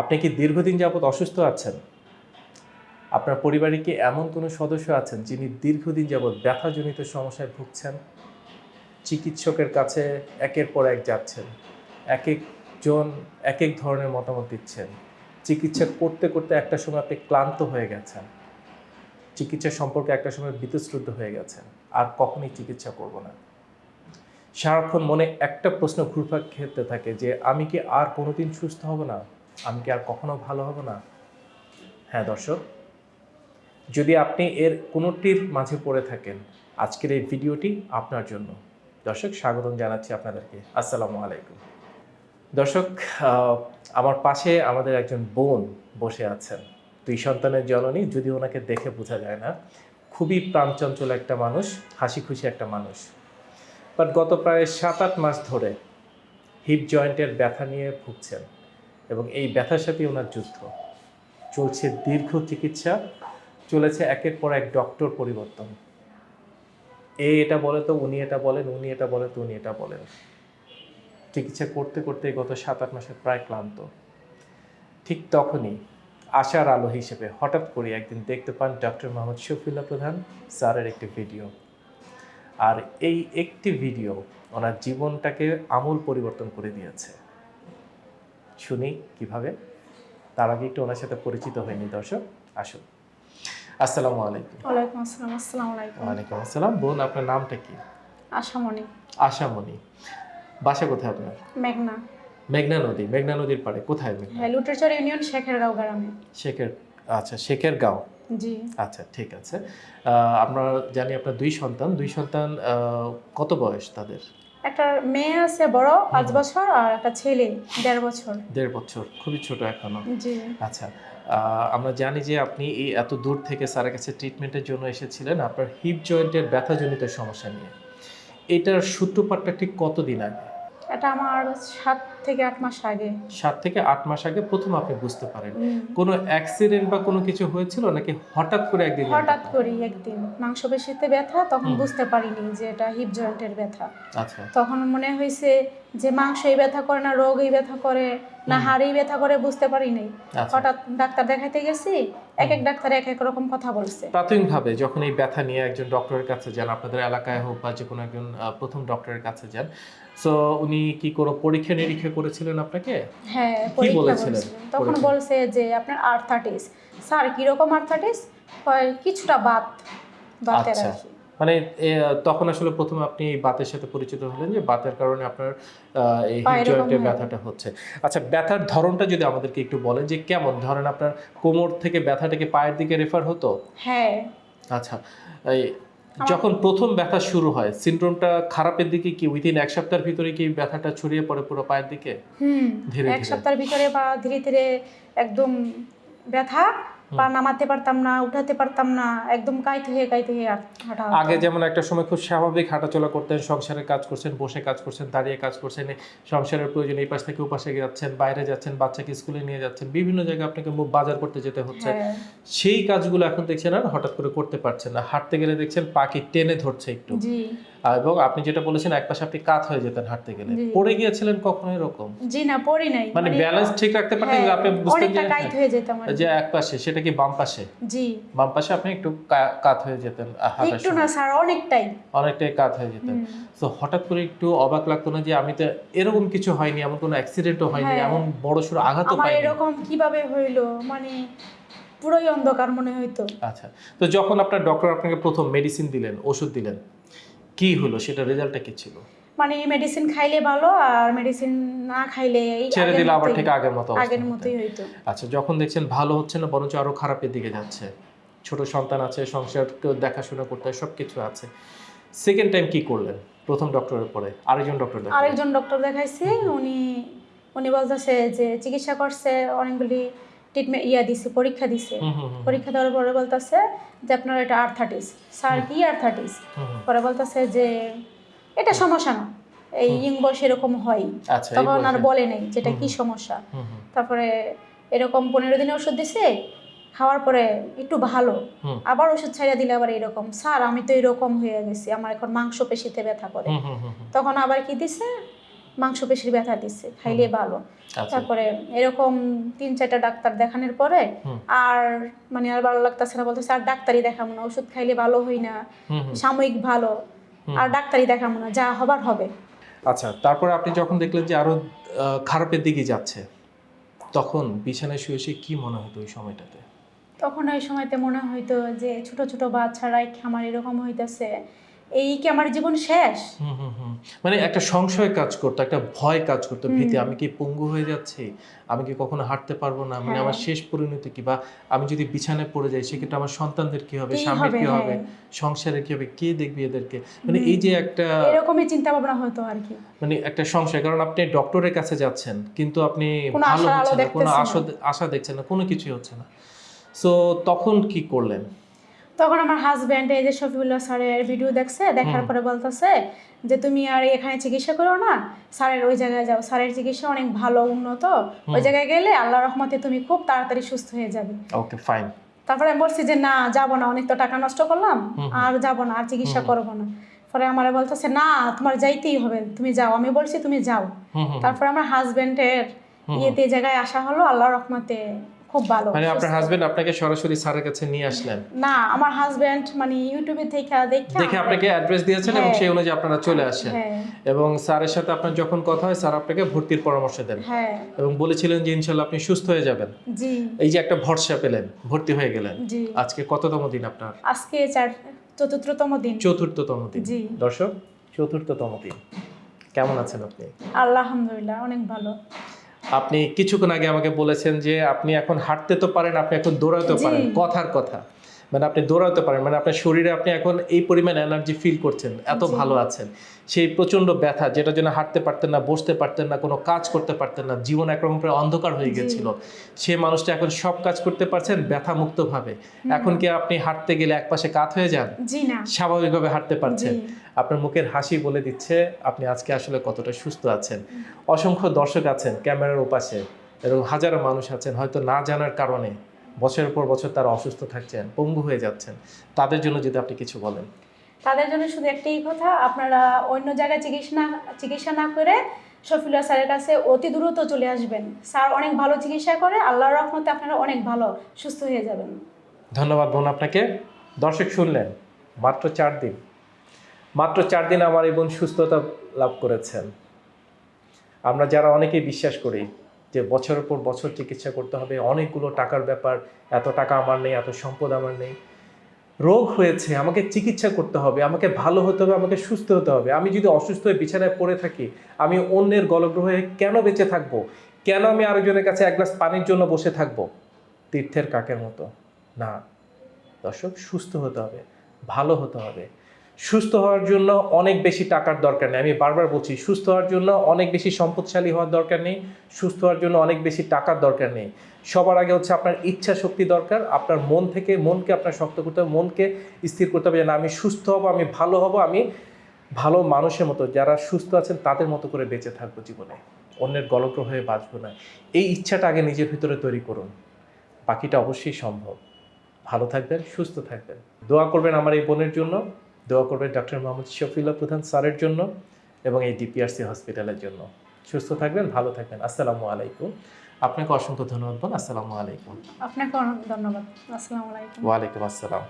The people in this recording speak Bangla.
আপনি কি দীর্ঘদিন যাবৎ অসুস্থ আছেন? আপনার পরিবারে কি এমন কোনো সদস্য আছেন যিনি দীর্ঘদিন যাবৎ ব্যথাজনিত সমস্যায় ভুগছেন? চিকিৎসকের কাছে একের পর এক যাচ্ছেন এক একজন এক এক ধরনের মতামত দিচ্ছেন। চিকিৎসা করতে করতে একটা সময় আপনি ক্লান্ত হয়ে গেছেন। চিকিৎসা সম্পর্কে একটা সময় বিতশ্রুদ্ধ হয়ে গেছেন, আর কখনই চিকিৎসা করব না। সারাক্ষণ মনে একটা প্রশ্ন ঘুরপাক খেতে থাকে যে, আমি কি আর কোনোদিন সুস্থ হব না? আমি কি আর কখনো ভালো হব না? হ্যাঁ দর্শক। যদি আপনি এর কোনোটির মাঝে পড়ে থাকেন, আজকের এই ভিডিওটি আপনার জন্য। দর্শক, স্বাগতম জানাচ্ছি আপনাদেরকে। আসসালামু আলাইকুম। দর্শক আমার পাশে আমাদের একজন বোন বসে আছেন। দুই সন্তানের জননী, যদি ওনাকে দেখে বোঝা যায় না, খুবই প্রাণচঞ্চল একটা মানুষ হাসি খুশি একটা মানুষ। বাট গত প্রায় সাত আট মাস ধরে হিপ জয়েন্টের ব্যথা নিয়ে ভুগছেন। এবং এই ব্যথার সাথে ওনার যুদ্ধ। চলছে দীর্ঘ চিকিৎসা, চলেছে একের পর এক ডক্টর পরিবর্তন। এ এটা বলে তো, উনি এটা বলেন, উনি এটা বলে তো, উনি এটা বলেন। চিকিৎসা করতে করতে গত সাত আট মাসে প্রায় ক্লান্ত। ঠিক তখনই আশার আলো হিসেবে হঠাৎ করে একদিন দেখতে পান ডক্টর মোহাম্মদ শফিউল্লাহ প্রধান স্যারের একটি ভিডিও। আর এই একটি ভিডিও ওনার জীবনটাকে আমূল পরিবর্তন করে দিয়েছে। শুনি কীভাবে? তার আগে একটু ওনার সাথে পরিচিত হয়নি দর্শক। আসুন। আসসালামু আলাইকুম। ওয়ালাইকুম আসসালাম আসসালামু আলাইকুম। ওয়ালাইকুম আসসালাম। বোন আপনার নামটা কি? আশামণি। আশামণি। বাসা কোথায় আপনার? মেঘনা। মেঘনা নদী। মেঘনা নদীর পাড়ে। কোথায় মেঘনা? হ্যাঁ লুটেরচর ইউনিয়ন শেখেরগাঁও গ্রামে। শেখের আচ্ছা শেখের গাঁও জি। আচ্ছা ঠিক আছে। আমরা জানি আপনার দুই সন্তান। দুই সন্তান কত বয়স তাদের? একটা মেয়ে আছে বড় পাঁচ বছর আর একটা ছেলে দেড় বছর। দেড় বছর খুবই ছোট এখনও। জি। আচ্ছা আহ, আমরা জানি যে আপনি এই এত দূর থেকে স্যারের কাছে ট্রিটমেন্টের জন্য এসেছিলেন আপনার হিপ জয়েন্টের ব্যথাজনিত সমস্যা নিয়ে। এটার সূত্রপাতটা ঠিক কতদিন আগে? এটা আমার সাত থেকে আট মাস আগে। সাত থেকে আট মাস আগে প্রথম আপনি বুঝতে পারেন। কোনো অ্যাক্সিডেন্ট বা কোনো কিছু হয়েছিল নাকি হঠাৎ করে একদিন হঠাৎ করি একদিন। মাংসপেশিতে ব্যথা তখন বুঝতে পারিনি যে এটা হিপ জয়েন্টের ব্যথা। আচ্ছা। তখন মনে হয়েছে যে মাংসই ব্যথা করে না রোগই ব্যথা করে না। হাড়েই ব্যথা করে বুঝতে পারিনি। আচ্ছা। হঠাৎ ডাক্তার দেখাইতে গেছি এক এক ডাক্তার এক এক রকম কথা বলছে। প্রাথমিকভাবে যখন এই ব্যথা নিয়ে একজন ডক্টরের কাছে যান আপনাদের এলাকায় হোক বা যে কোনো একজন প্রথম ডক্টরের কাছে যান সো উনি কি কোনো পরীক্ষা নিরীক্ষা করেছিলেন আপনাকে? হ্যাঁ পরীক্ষা বলেছিলেন? তখন বলছে যে আপনার আর্থাইটিস স্যার কীরকম আর্থাইটিস হয় কিছুটা বাত আচ্ছা। আর কি মানে তখন আসলে প্রথমে আপনি বাতের সাথে পরিচিত হলেন যে বাতের কারণে আপনার এই জয়েন্টের ব্যথাটা হচ্ছে। আচ্ছা ব্যথার ধরনটা যদি আমাদেরকে একটু বলেন যে কেমন? ধরেন আপনার কোমর থেকে ব্যথাটাকে পায়ের দিকে রেফার হতো? হ্যাঁ। আচ্ছা এই যখন প্রথম ব্যথা শুরু হয় সিনড্রোমটা খারাপের দিকে কি উইদিন এক সপ্তাহের ভিতরে কি ব্যথাটা ছড়িয়ে পড়ে পুরো পায়ের দিকে? হুম ধীরে ধীরে। এক। সপ্তাহের ভিতরে বা ধীরে ধীরে একদম ব্যথা পা নামাতে পারতাম না উঠাতে পারতাম না একদম কাইতে হয়ে কাইতে হয়ে হাঁটা আগে যেমন একটা সময় খুব স্বাভাবিক হাঁটাচলা করতেন সংসারের কাজ করছেন বসে কাজ করছেন দাঁড়িয়ে কাজ করছেন সংসারের প্রয়োজন এই পাশ থেকে ও পাশে যাচ্ছেন বাইরে যাচ্ছেন বাচ্চাকে স্কুলে নিয়ে যাচ্ছেন বিভিন্ন জায়গায় আপনাকে মু- বাজার করতে যেতে হচ্ছে। হ্যাঁ। সেই কাজগুলো এখন দেখছেন আর হঠাৎ করে করতে পারছেন না। হাঁটতে গেলে দেখছেন পাখি টেনে ধরছে একটু। এবং আপনি যেটা বলেছেন এক পাশে আপনি কাত হয়ে যেতেন হাঁটতে গেলে। পড়ে গিয়েছিলেন কখনো এরকম? জি না পড়ি নাই। মানে ব্যালেন্স ঠিক রাখতে পারতেন হ্যাঁ, আপনি কাইত হয়ে। যে এক পাশে সেটা কি বাম পাশে? জি। বাম পাশে আপনি একটু কাত হয়ে যেতেন একটু না স্যার অনেকটাই। অনেকটাই কাত হয়ে যেতেন। তো হঠাৎ করে একটু অবাক লাগতো না যে আমি তো এরকম কিছু হয়নি এমন কোনো অ্যাক্সিডেন্টও হয়নি হ্যাঁ। এমন বড় সড়ো আঘাতও পাইনি। এরকম কীভাবে হইল? মানে পুরোই অন্ধকার মনে হইতো। আচ্ছা তো যখন আপনার ডক্টর আপনাকে প্রথম মেডিসিন দিলেন ওষুধ দিলেন কি হলো? সেটা রেজাল্টটা কি ছিল? মানে মেডিসিন খাইলে ভালো আর মেডিসিন না খাইলে এই ছেড়ে দিলে আবার ঠিক আগের মতো আগের মতোই হইতো। আচ্ছা যখন দেখছেন ভালো হচ্ছে না বরঞ্চ আরও খারাপের দিকে যাচ্ছে। ছোট সন্তান আছে সংসারকে দেখাশোনা করতে হয় সব কিছু আছে। সেকেন্ড টাইম কি করলেন? প্রথম ডক্টরের পরে। আরেকজন ডক্টর আরেকজন ডক্টর দেখাইছি উনি উনি বলতেছে যে চিকিৎসা করছে অনেকগুলি ট্রিটমেন্ট ইয়া দিছে পরীক্ষা দিছে। পরীক্ষা দেওয়ার পরে বলতেছে যে আপনার এটা আর্থাইটিস স্যার কি হুম। পরে বলতেছে যে এটা সমস্যা না। এই ইং বয়স এরকম হয়। আচ্ছা তখন আর বলে নেই যেটা কি সমস্যা। তারপরে এরকম পনেরো দিনে ওষুধ দিছে খাওয়ার পরে একটু ভালো। আবার ওষুধ ছাইড়া দিলে আবার এরকম স্যার আমি তো এরকম হয়ে গেছি আমার এখন মাংস পেশিতে ব্যথা করে। তখন আবার কি দিছে? মাংস পেশির ব্যথা দিচ্ছে খাইলে ভালো। আচ্ছা। তারপরে এরকম তিন চারটা ডাক্তার দেখানোর পরে আর মানে আর ভালো লাগতেছে না বলতেছে আর ডাক্তারই দেখাবো না ওষুধ খাইলে ভালো হই না। সাময়িক ভালো। আর ডাক্তারই দেখাবো না যা হবার হবে। আচ্ছা তারপরে আপনি যখন দেখলেন যে আরও খারাপের দিকে যাচ্ছে তখন বিছানায় শুয়ে শুয়ে কি মনে হতো ওই সময়টাতে? তখন ওই সময়তে মনে হইতো যে ছোট ছোট বাচ্চারাই খামার এরকম হইতেছে? এই কি আমার জীবন শেষ। মানে একটা সংশয় কাজ করতো একটা ভয় কাজ করতো ভীতি আমি কি পঙ্গু হয়ে যাচ্ছি? আমি কি কখনো হাঁটতে পারব না? মানে হ্যাঁ। আমার শেষ পরিণতি কি? বা আমি যদি বিছানায় পড়ে যাই সেক্ষেত্রে আমার সন্তানদের কি হবে? স্বামীর কি হবে? হ্যাঁ সংসারে কি হবে? কে দেখবে এদেরকে? মানে এই যে একটা এরকমই চিন্তা ভাবনা হতো আর কি। মানে একটা সংশয় কারণ আপনি ডক্টরের কাছে যাচ্ছেন কিন্তু আপনি ভালো হচ্ছে না কোনো আশা আশা দেখছেন না কোনো কিছুই হচ্ছে না। সো তখন কি করলেন? তখন আমার হাজব্যান্ড এই যে শফিউল্লাহ স্যারের ভিডিও দেখছে দেখার পরে বলতেছে যে তুমি আর এখানে চিকিৎসা করো না স্যারের ওই জায়গায় যাও। স্যারের চিকিৎসা অনেক ভালো উন্নত। ওই জায়গায় গেলে আল্লাহ রহমতে তুমি খুব তাড়াতাড়ি সুস্থ হয়ে যাবে। ওকে ফাইন তারপরে আমি বলছি যে না যাব না অনেক তো টাকা নষ্ট করলাম আর যাব না আর চিকিৎসা। করব না। পরে আমার বলতেছে না তোমার যাইতেই হবে তুমি যাও। আমি বলছি তুমি যাও। তারপরে আমার হাজবেন্ডের হুম। ইয়েতে জায়গায় আসা হলো আল্লাহ রহমতে। খুব ভালো মানে আপনার হাজবেন্ড আপনাকে সরাসরি স্যারের কাছে নিয়ে আসলেন? না আমার হাজবেন্ড মানে ইউটিউবে থেকে দেখে দেখে আপনাকে অ্যাড্রেস দিয়েছেন এবং হ্যাঁ। সেই অনুযায়ী আপনারা চলে আসেন। হ্যাঁ। এবং স্যারের সাথে আপনার যখন কথা হয় স্যার আপনাকে ভর্তির পরামর্শ দেন। হ্যাঁ। এবং বলেছিলেন যে ইনশাল্লাহ আপনি সুস্থ হয়ে যাবেন। জি। এই যে একটা ভরসা পেলেন ভর্তি হয়ে গেলেন। জি। আজকে কততম দিন আপনার? আজকে চতুর্থতম দিন। চতুর্থতম দিন। জি। দর্শক চতুর্থতম দিন। কেমন আছেন আপনি? আলহামদুলিল্লাহ অনেক ভালো। আপনি কিছুক্ষণ আগে আমাকে বলেছেন যে আপনি এখন হাঁটতে তো পারেন আপনি এখন দৌড়াতে পারেন। কথার কথা। মানে আপনি দৌড়াতে পারেন মানে আপনার শরীরে আপনি এখন এই পরিমাণ এনার্জি ফিল করছেন এত ভালো আছেন। সেই প্রচণ্ড ব্যথা যেটার জন্য হাঁটতে পারতেন না বসতে পারতেন না কোনো কাজ করতে পারতেন না জীবন একরকম প্রায় অন্ধকার হয়ে গেছিল। সে মানুষটা এখন সব কাজ করতে পারছেন ব্যথা মুক্তভাবে এখন কি আপনি হাঁটতে গেলে একপাশে কাত হয়ে যান? স্বাভাবিকভাবে হাঁটতে পারছেন। আপনার মুখের হাসি বলে দিচ্ছে আপনি আজকে আসলে কতটা সুস্থ আছেন। অসংখ্য দর্শক আছেন ক্যামেরার ওপাশে এবং হাজারো মানুষ আছেন হয়তো না জানার কারণে। বছরের পর বছর তারা অসুস্থ থাকছেন পঙ্গু হয়ে যাচ্ছেন। তাদের জন্য যদি আপনি কিছু বলেন। তাদের জন্য শুধু একটাই কথা আপনারা অন্য জায়গায় চিকিৎসা চিকিৎসা না করে শফিউল্লাহ স্যারের কাছে অতি দ্রুত চলে আসবেন। স্যার অনেক ভালো চিকিৎসা করে আল্লাহর রহমতে আপনারা অনেক ভালো সুস্থ হয়ে যাবেন। ধন্যবাদ বোন আপনাকে। দর্শক শুনলেন মাত্র চার দিন। মাত্র চার দিন আমার এই বোন সুস্থতা লাভ করেছেন। আমরা যারা অনেকেই বিশ্বাস করি যে বছরের পর বছর চিকিৎসা করতে হবে, অনেকগুলো টাকার ব্যাপার, এত টাকা আমার নেই, এত সম্পদ আমার নেই। রোগ হয়েছে, আমাকে চিকিৎসা করতে হবে, আমাকে ভালো হতে হবে, আমাকে সুস্থ হতে হবে। আমি যদি অসুস্থ হয়ে বিছানায় পড়ে থাকি, আমি অন্যের গলগ্রহে কেন বেঁচে থাকব? কেন আমি আরেকজনের কাছে এক গ্লাস পানির জন্য বসে থাকব? তীর্থের কাকের মতো। না, দর্শক, সুস্থ হতে হবে, ভালো হতে হবে। সুস্থ হওয়ার জন্য অনেক বেশি টাকার দরকার নেই। আমি বারবার বলছি, সুস্থ হওয়ার জন্য অনেক বেশি সম্পদশালী হওয়ার দরকার নেই, সুস্থ হওয়ার জন্য অনেক বেশি টাকার দরকার নেই। সবার আগে হচ্ছে আপনার ইচ্ছা শক্তি দরকার, আপনার মন থেকে, মনকে আপনার শক্ত করতে হবে, মনকে স্থির করতে হবে যে না, আমি সুস্থ হব, আমি ভালো হব, আমি ভালো মানুষের মতো, যারা সুস্থ আছেন তাদের মতো করে বেঁচে থাকব জীবনে। অন্যের গলগ্রহ হয়ে বাঁচবো না। এই ইচ্ছাটা আগে নিজের ভিতরে তৈরি করুন। বাকিটা অবশ্যই সম্ভব। ভালো থাকবেন, সুস্থ থাকবেন। দোয়া করবেন আমার এই বোনের জন্য। দোয়া করবেন ডক্টর মোহাম্মদ শফিউল্লাহ প্রধান স্যারের জন্য এবং এই ডিপিআরসি হসপিটালের জন্য। সুস্থ থাকবেন ভালো থাকবেন। আসসালামু আলাইকুম। আপনাকে অসংখ্য ধন্যবাদ বোন। আসসালামু আলাইকুম। আপনাকে অনেক ধন্যবাদ। আসসালামু আলাইকুম। ওয়ালাইকুম আসসালাম।